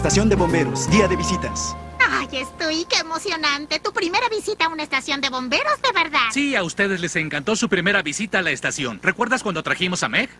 estación de bomberos, día de visitas. Ay, estoy, qué emocionante. Tu primera visita a una estación de bomberos, de verdad. Sí, a ustedes les encantó su primera visita a la estación. ¿Recuerdas cuando trajimos a Meg?